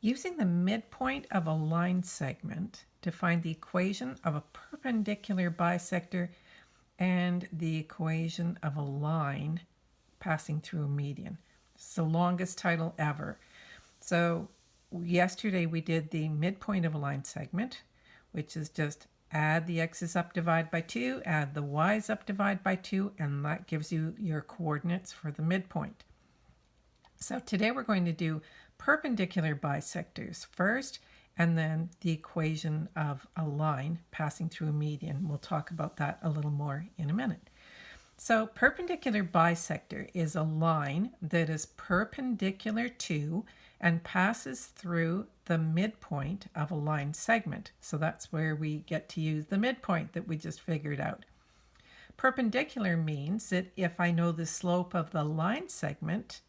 Using the midpoint of a line segment to find the equation of a perpendicular bisector and the equation of a line passing through a median. It's the longest title ever. So yesterday we did the midpoint of a line segment, which is just add the x's up divide by 2, add the y's up divide by 2, and that gives you your coordinates for the midpoint. So today we're going to do perpendicular bisectors first, and then the equation of a line passing through a median. We'll talk about that a little more in a minute. So perpendicular bisector is a line that is perpendicular to and passes through the midpoint of a line segment. So that's where we get to use the midpoint that we just figured out. Perpendicular means that if I know the slope of the line segment,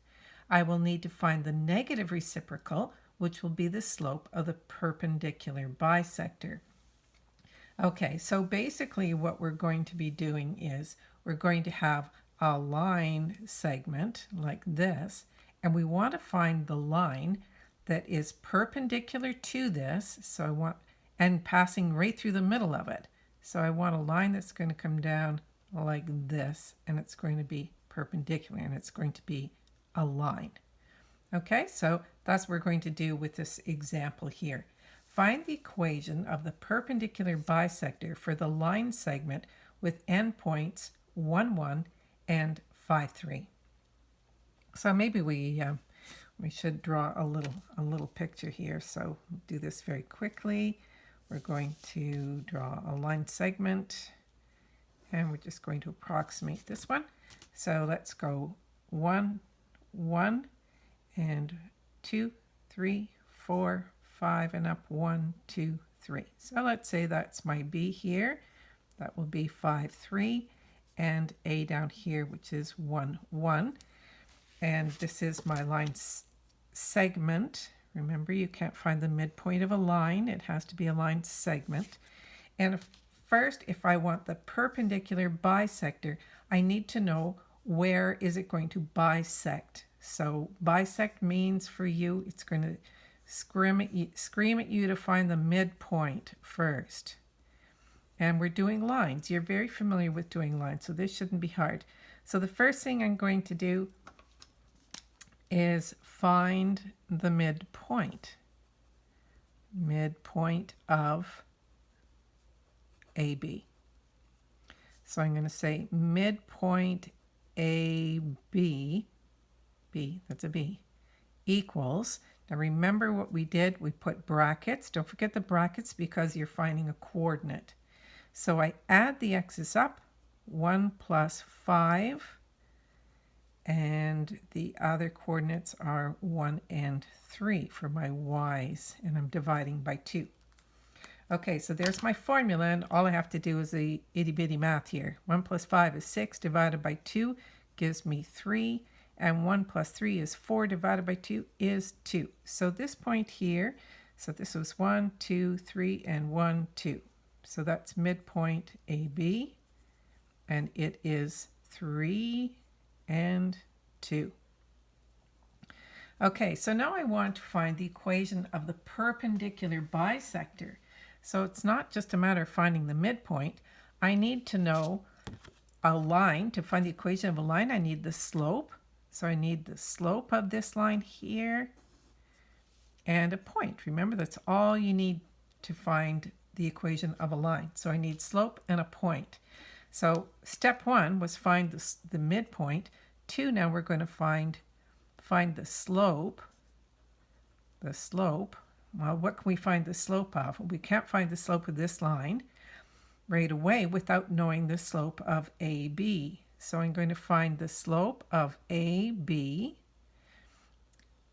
I will need to find the negative reciprocal, which will be the slope of the perpendicular bisector. Okay, so basically what we're going to be doing is we're going to have a line segment like this, and we want to find the line that is perpendicular to this, so I want, and passing right through the middle of it. So I want a line that's going to come down like this, and it's going to be perpendicular, and it's going to be a line. Okay, so that's what we're going to do with this example here. Find the equation of the perpendicular bisector for the line segment with endpoints 1, 1 and 5, 3. So maybe we uh, we should draw a little a little picture here. So do this very quickly. We're going to draw a line segment and we're just going to approximate this one. So let's go one, one, and two, three, four, five, and up one, two, three. So let's say that's my B here. That will be five, three, and A down here, which is one, one. And this is my line segment. Remember, you can't find the midpoint of a line. It has to be a line segment. And if, first, if I want the perpendicular bisector, I need to know where is it going to bisect. So bisect means for you, it's going to scream at you, scream at you to find the midpoint first. And we're doing lines. You're very familiar with doing lines, so this shouldn't be hard. So the first thing I'm going to do is find the midpoint. Midpoint of AB. So I'm going to say midpoint AB, B, that's a B, equals, now remember what we did, we put brackets, don't forget the brackets because you're finding a coordinate. So I add the x's up, 1 plus 5 and the other coordinates are 1 and 3 for my y's, and I'm dividing by 2. Okay, so there's my formula, and all I have to do is the itty-bitty math here. 1 plus 5 is 6 divided by 2 gives me 3, and 1 plus 3 is 4 divided by 2 is 2. So this point here, so this was 1, 2, 3, and 1, 2. So that's midpoint AB, and it is 3 and 2. Okay, so now I want to find the equation of the perpendicular bisector. So it's not just a matter of finding the midpoint. I need to know a line. To find the equation of a line, I need the slope. So I need the slope of this line here and a point. Remember, that's all you need to find the equation of a line. So I need slope and a point. So step one was find the, the midpoint. Two, now we're going to find, find the slope. The slope. Well, what can we find the slope of? We can't find the slope of this line right away without knowing the slope of AB. So I'm going to find the slope of AB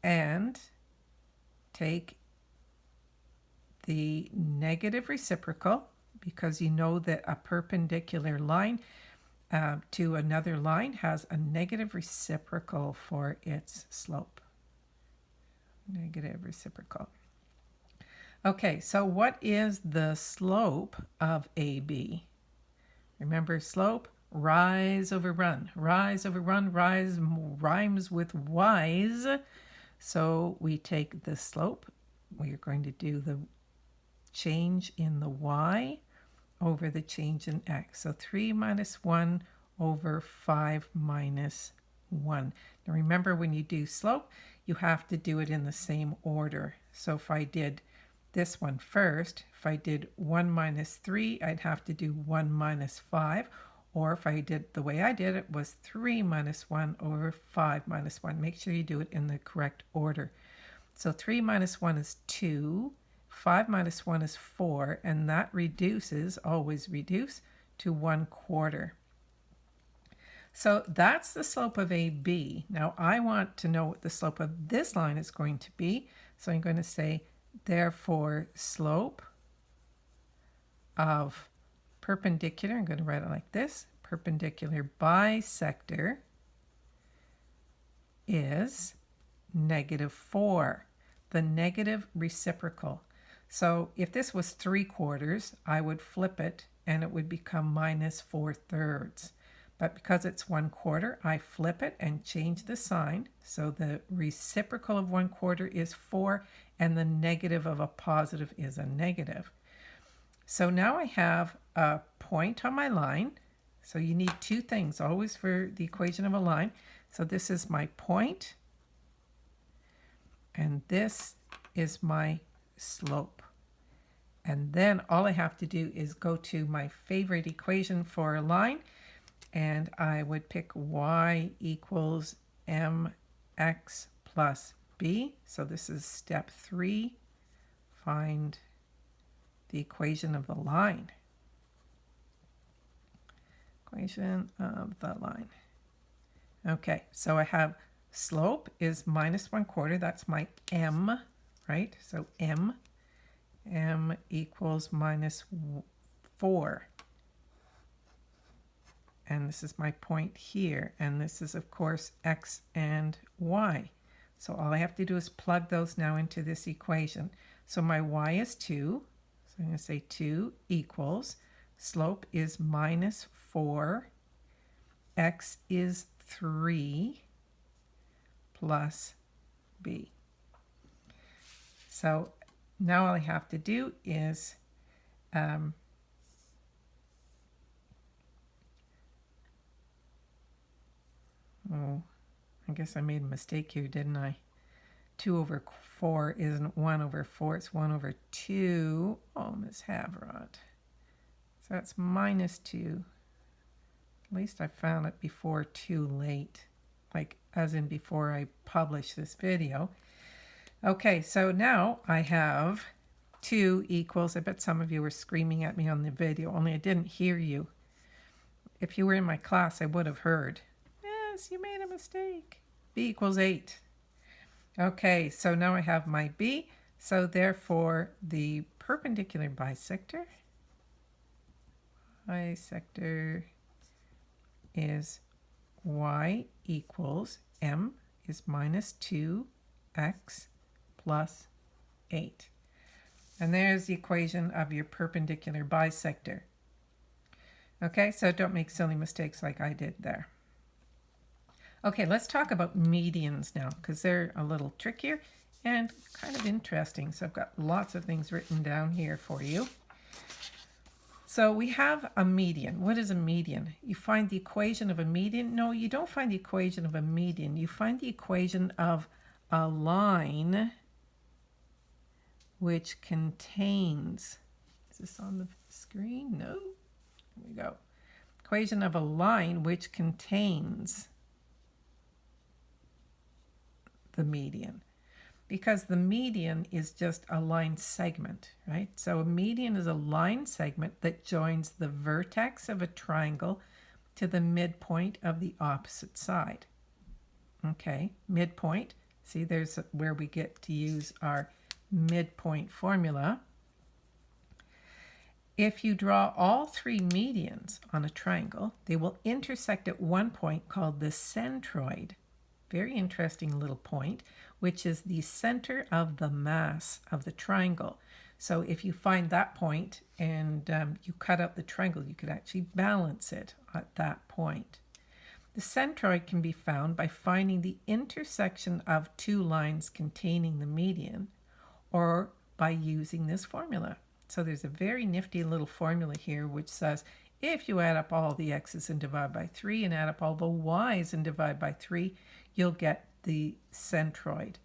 and take the negative reciprocal because you know that a perpendicular line uh, to another line has a negative reciprocal for its slope. Negative reciprocal. Okay, so what is the slope of AB? Remember slope, rise over run. Rise over run, rise rhymes with wise. So we take the slope we're going to do the change in the y over the change in x. So 3 minus 1 over 5 minus 1. Now remember when you do slope, you have to do it in the same order. So if I did this one first, if I did 1 minus 3, I'd have to do 1 minus 5. Or if I did the way I did it was 3 minus 1 over 5 minus 1. Make sure you do it in the correct order. So 3 minus 1 is 2. 5 minus 1 is 4. And that reduces, always reduce, to 1 quarter. So that's the slope of AB. Now I want to know what the slope of this line is going to be. So I'm going to say, therefore, slope of perpendicular, I'm going to write it like this, perpendicular bisector is negative 4, the negative reciprocal. So if this was 3 quarters, I would flip it and it would become minus 4 thirds. But because it's 1 quarter, I flip it and change the sign. So the reciprocal of 1 quarter is 4 and the negative of a positive is a negative. So now I have a point on my line. So you need two things always for the equation of a line. So this is my point and this is my slope. And then all I have to do is go to my favorite equation for a line and I would pick y equals mx plus b. So this is step three. Find the equation of the line. Equation of the line. Okay, so I have slope is minus one quarter. That's my m, right? So m, m equals minus four and this is my point here and this is of course x and y so all I have to do is plug those now into this equation so my y is 2 so I'm going to say 2 equals. Slope is minus 4 x is 3 plus b. So now all I have to do is um, Oh, I guess I made a mistake here, didn't I? 2 over 4 isn't 1 over 4, it's 1 over 2. Oh, Miss Havrot. So that's minus 2. At least I found it before too late, like as in before I publish this video. Okay, so now I have 2 equals, I bet some of you were screaming at me on the video, only I didn't hear you. If you were in my class, I would have heard Yes, you made a mistake. b equals 8. Okay, so now I have my b. So therefore, the perpendicular bisector, bisector is y equals m is minus 2x plus 8. And there's the equation of your perpendicular bisector. Okay, so don't make silly mistakes like I did there. Okay, let's talk about medians now because they're a little trickier and kind of interesting. So I've got lots of things written down here for you. So we have a median. What is a median? You find the equation of a median? No, you don't find the equation of a median. You find the equation of a line which contains, is this on the screen? No. Here we go. Equation of a line which contains the median because the median is just a line segment, right? So a median is a line segment that joins the vertex of a triangle to the midpoint of the opposite side. Okay, midpoint. See, there's where we get to use our midpoint formula. If you draw all three medians on a triangle, they will intersect at one point called the centroid very interesting little point, which is the center of the mass of the triangle. So if you find that point and um, you cut out the triangle, you could actually balance it at that point. The centroid can be found by finding the intersection of two lines containing the median, or by using this formula. So there's a very nifty little formula here which says if you add up all the x's and divide by 3 and add up all the y's and divide by 3, you'll get the centroid.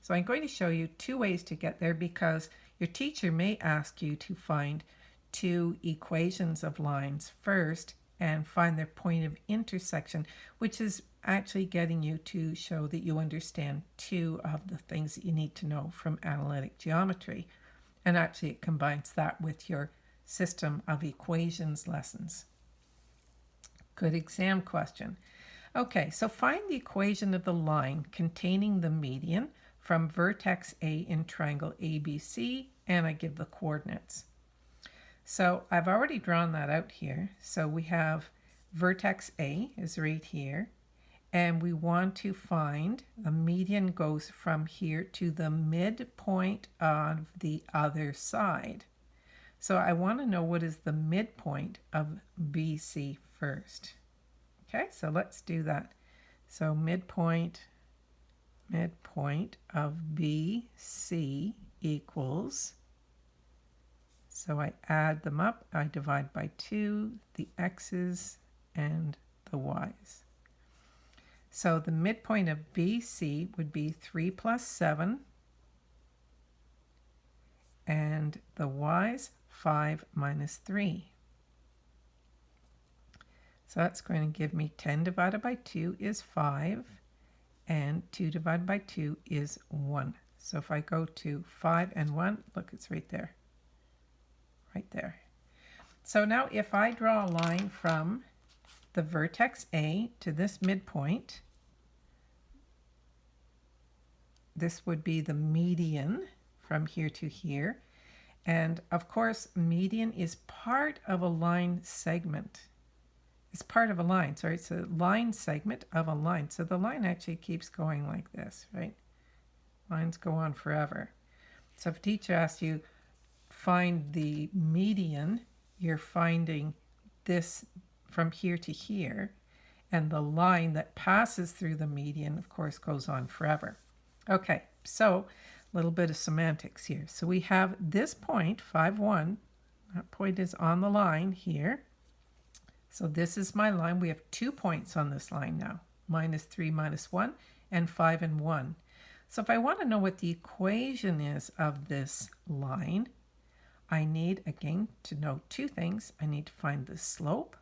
So I'm going to show you two ways to get there because your teacher may ask you to find two equations of lines first and find their point of intersection, which is actually getting you to show that you understand two of the things that you need to know from analytic geometry. And actually it combines that with your system of equations lessons. Good exam question. Okay, so find the equation of the line containing the median from vertex A in triangle ABC, and I give the coordinates. So I've already drawn that out here. So we have vertex A is right here, and we want to find the median goes from here to the midpoint of the other side. So I want to know what is the midpoint of BC first. Okay, so let's do that. So midpoint, midpoint of BC equals, so I add them up, I divide by 2, the x's and the y's. So the midpoint of BC would be 3 plus 7, and the y's 5 minus 3. So that's going to give me 10 divided by 2 is 5, and 2 divided by 2 is 1. So if I go to 5 and 1, look, it's right there. Right there. So now if I draw a line from the vertex A to this midpoint, this would be the median from here to here. And of course, median is part of a line segment. It's part of a line. Sorry, it's a line segment of a line. So the line actually keeps going like this, right? Lines go on forever. So if teacher asks you, find the median, you're finding this from here to here. And the line that passes through the median, of course, goes on forever. Okay, so a little bit of semantics here. So we have this point, 5, 1. That point is on the line here. So this is my line. We have two points on this line now, minus 3, minus 1, and 5 and 1. So if I want to know what the equation is of this line, I need, again, to know two things. I need to find the slope,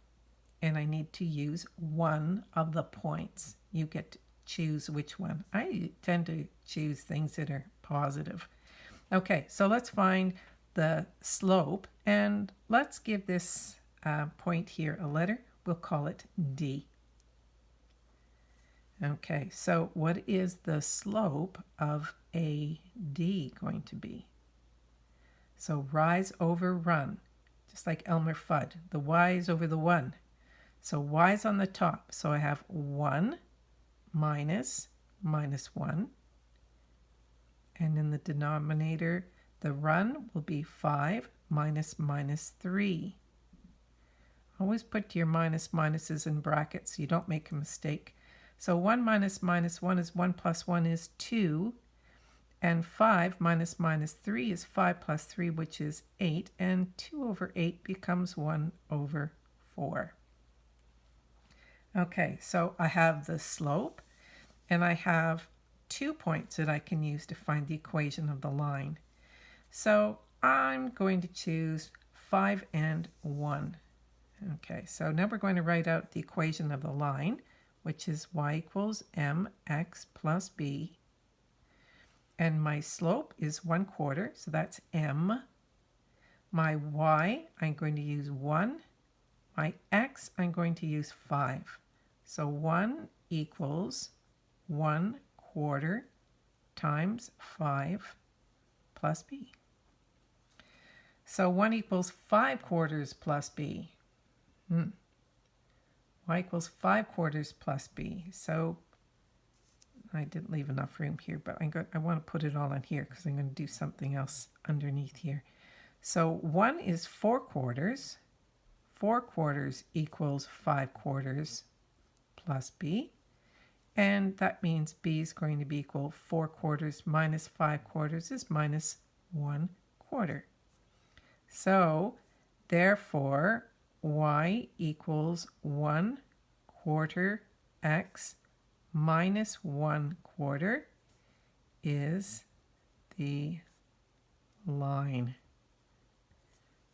and I need to use one of the points. You get to choose which one. I tend to choose things that are positive. Okay, so let's find the slope and let's give this uh, point here a letter. We'll call it D. Okay, so what is the slope of AD going to be? So rise over run, just like Elmer Fudd. The y is over the 1. So y is on the top. So I have 1 minus minus 1 and in the denominator, the run will be 5 minus minus 3. Always put your minus minuses in brackets so you don't make a mistake. So 1 minus minus 1 is 1 plus 1 is 2. And 5 minus minus 3 is 5 plus 3, which is 8. And 2 over 8 becomes 1 over 4. Okay, so I have the slope, and I have two points that I can use to find the equation of the line. So I'm going to choose 5 and 1. Okay, so now we're going to write out the equation of the line, which is y equals mx plus b. And my slope is 1 quarter, so that's m. My y, I'm going to use 1. My x, I'm going to use 5. So 1 equals 1 quarter times 5 plus b. So 1 equals 5 quarters plus b. Hmm. y equals 5 quarters plus b. So I didn't leave enough room here, but I'm I want to put it all in here because I'm going to do something else underneath here. So 1 is 4 quarters. 4 quarters equals 5 quarters plus b. And that means b is going to be equal 4 quarters minus 5 quarters is minus 1 quarter. So, therefore, y equals 1 quarter x minus 1 quarter is the line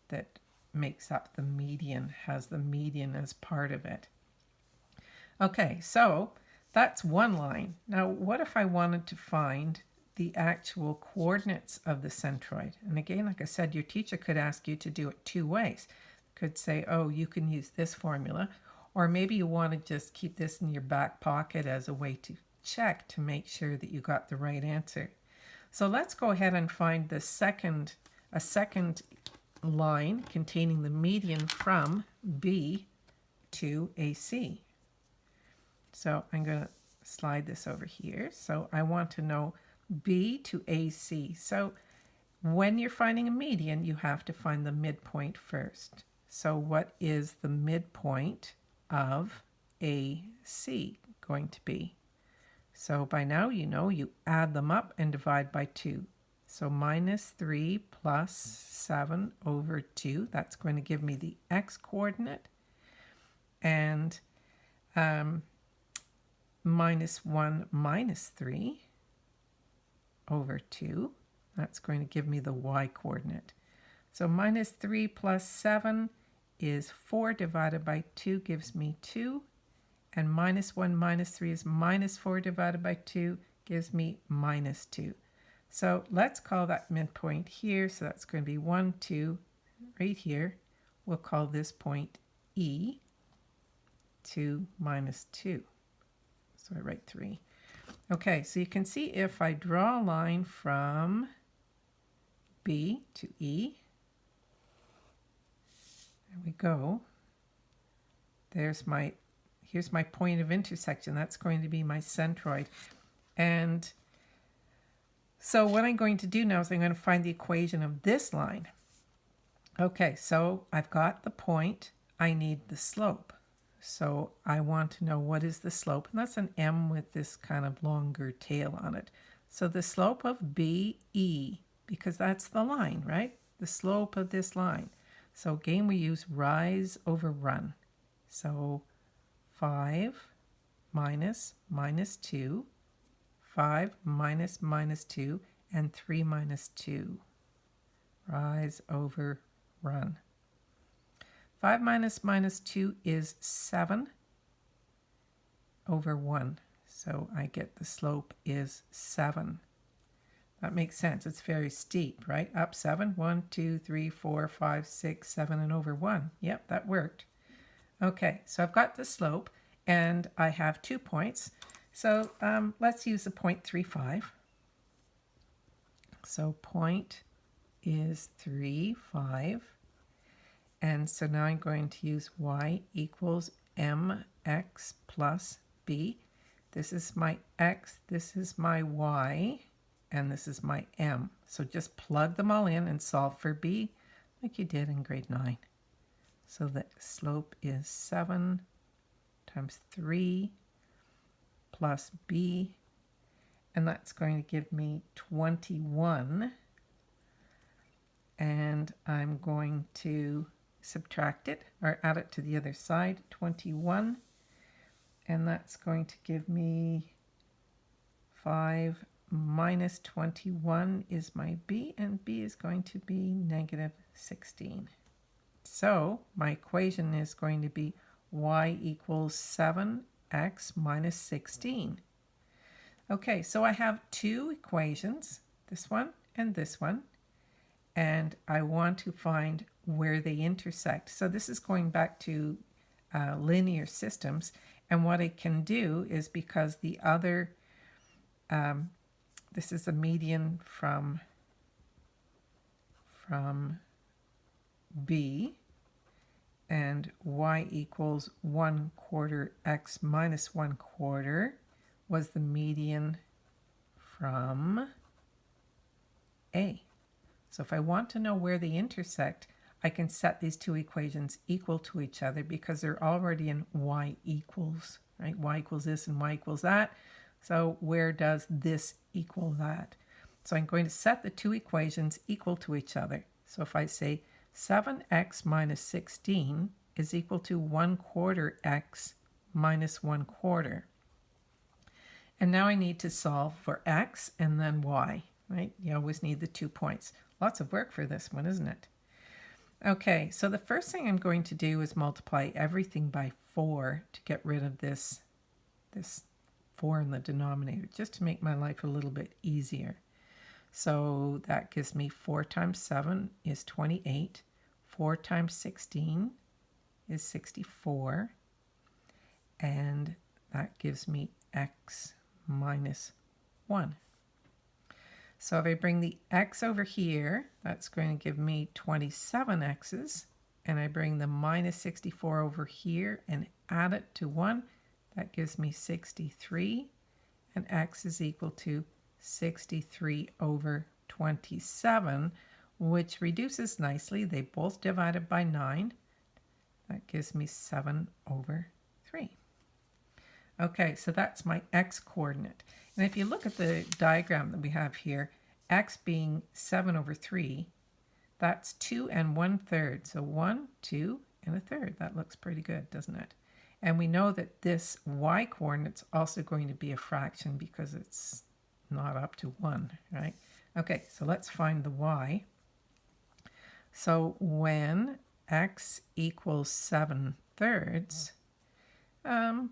that makes up the median, has the median as part of it. Okay, so that's one line. Now, what if I wanted to find the actual coordinates of the centroid? And again, like I said, your teacher could ask you to do it two ways. Could say, oh, you can use this formula, or maybe you want to just keep this in your back pocket as a way to check to make sure that you got the right answer. So let's go ahead and find the second, a second line containing the median from B to AC. So I'm going to slide this over here. So I want to know B to AC. So when you're finding a median, you have to find the midpoint first. So what is the midpoint of AC going to be? So by now you know you add them up and divide by 2. So minus 3 plus 7 over 2, that's going to give me the x coordinate. And um, minus 1 minus 3 over 2, that's going to give me the y coordinate. So minus 3 plus 7 is 4 divided by 2 gives me 2. And minus 1 minus 3 is minus 4 divided by 2 gives me minus 2. So let's call that midpoint here. So that's going to be 1, 2, right here. We'll call this point E, 2 minus 2. So I write 3. Okay, so you can see if I draw a line from B to E, there we go. There's my, here's my point of intersection. That's going to be my centroid. And so what I'm going to do now is I'm going to find the equation of this line. Okay, so I've got the point. I need the slope. So I want to know what is the slope. And that's an m with this kind of longer tail on it. So the slope of BE, because that's the line, right? The slope of this line. So again, we use rise over run. So 5 minus minus 2 5 minus minus 2, and 3 minus 2. Rise over run. 5 minus minus 2 is 7 over 1. So I get the slope is 7. That makes sense. It's very steep, right? Up 7. 1, 2, 3, 4, 5, 6, 7, and over 1. Yep, that worked. Okay, so I've got the slope, and I have two points. So um, let's use the 0.35. So point is 3, 5. And so now I'm going to use y equals mx plus b. This is my x, this is my y, and this is my m. So just plug them all in and solve for b like you did in grade 9. So the slope is 7 times 3 plus b, and that's going to give me 21. And I'm going to subtract it or add it to the other side, 21. And that's going to give me 5 minus 21 is my b, and b is going to be negative 16. So my equation is going to be y equals 7 x minus 16. Okay, so I have two equations, this one and this one, and I want to find where they intersect. So this is going back to uh, linear systems, and what I can do is because the other, um, this is a median from, from B, and y equals 1 quarter x minus 1 quarter was the median from A. So if I want to know where they intersect, I can set these two equations equal to each other because they're already in y equals, right? y equals this and y equals that. So where does this equal that? So I'm going to set the two equations equal to each other. So if I say 7x minus 16 is equal to 1 quarter x minus 1 quarter. And now I need to solve for x and then y, right? You always need the two points. Lots of work for this one, isn't it? Okay, so the first thing I'm going to do is multiply everything by 4 to get rid of this, this 4 in the denominator, just to make my life a little bit easier. So that gives me 4 times 7 is 28. 4 times 16 is 64. And that gives me x minus 1. So if I bring the x over here, that's going to give me 27 x's. And I bring the minus 64 over here and add it to 1, that gives me 63. And x is equal to 63 over 27, which reduces nicely. They both divided by 9. That gives me 7 over 3. Okay, so that's my x coordinate. And if you look at the diagram that we have here, x being 7 over 3, that's 2 and 1 third. So 1, 2, and a third. That looks pretty good, doesn't it? And we know that this y coordinate's also going to be a fraction because it's not up to 1, right? Okay, so let's find the y. So when x equals 7 thirds, um,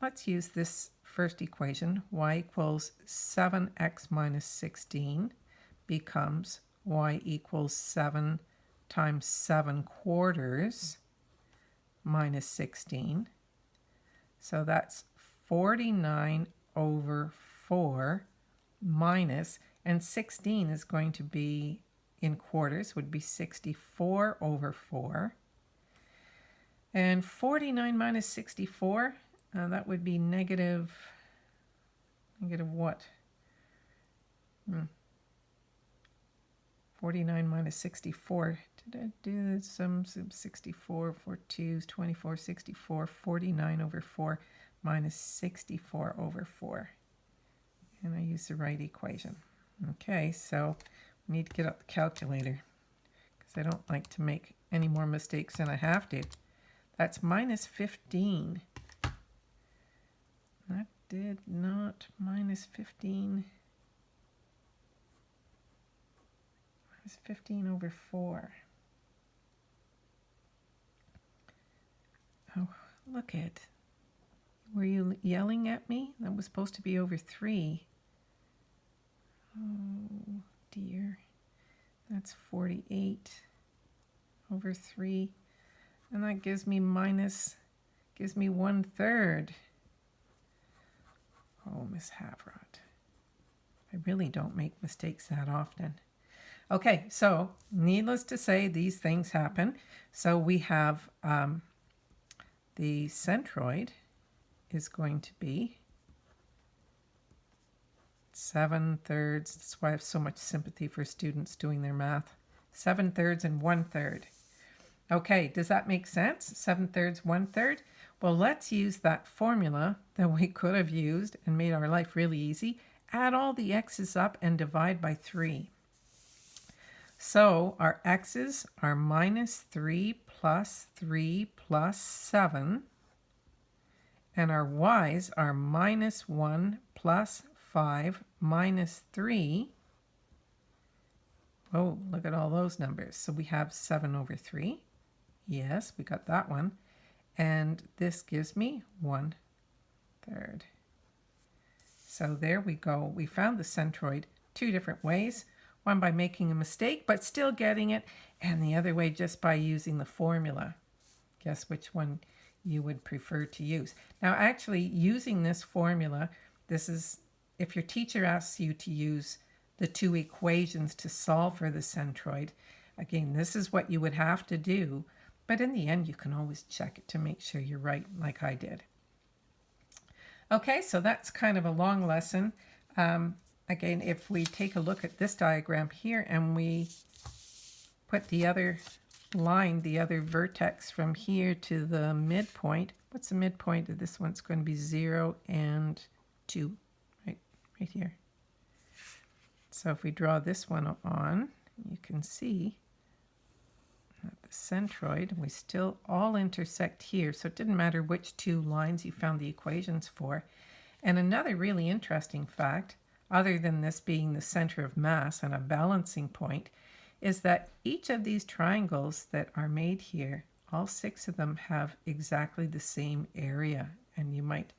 let's use this first equation. y equals 7x minus 16 becomes y equals 7 times 7 quarters minus 16. So that's 49 over 4 minus, and 16 is going to be in quarters, would be 64 over 4. And 49 minus 64, uh, that would be negative, negative what? Hmm. 49 minus 64. Did I do some, some 64 for 2's 24, 64, 49 over 4 minus 64 over 4 and I use the right equation. Okay, so we need to get out the calculator because I don't like to make any more mistakes than I have to. That's minus 15. That did not minus 15. Minus 15 over 4. Oh, look at. Were you yelling at me? That was supposed to be over 3. Oh dear. That's 48 over 3. And that gives me minus, gives me one third. Oh, Miss Havrot. I really don't make mistakes that often. Okay, so needless to say, these things happen. So we have um, the centroid is going to be 7 thirds. That's why I have so much sympathy for students doing their math. 7 thirds and 1 third. Okay, does that make sense? 7 thirds, 1 third? Well, let's use that formula that we could have used and made our life really easy. Add all the x's up and divide by 3. So our x's are minus 3 plus 3 plus 7. And our y's are minus 1 plus 5 minus 3. Oh, look at all those numbers. So we have 7 over 3. Yes, we got that one. And this gives me 1 third. So there we go. We found the centroid two different ways. One by making a mistake, but still getting it. And the other way just by using the formula. Guess which one you would prefer to use. Now, actually, using this formula, this is if your teacher asks you to use the two equations to solve for the centroid, again, this is what you would have to do. But in the end, you can always check it to make sure you're right, like I did. Okay, so that's kind of a long lesson. Um, again, if we take a look at this diagram here and we put the other line, the other vertex from here to the midpoint, what's the midpoint of this one? It's going to be 0 and 2 right right here. So if we draw this one on, you can see the centroid, we still all intersect here. So it didn't matter which two lines you found the equations for. And another really interesting fact, other than this being the center of mass and a balancing point, is that each of these triangles that are made here, all six of them have exactly the same area. And you might,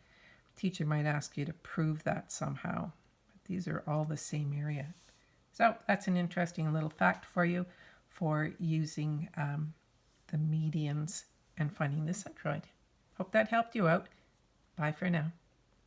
teacher might ask you to prove that somehow. But these are all the same area. So that's an interesting little fact for you for using um, the medians and finding the centroid. Hope that helped you out. Bye for now.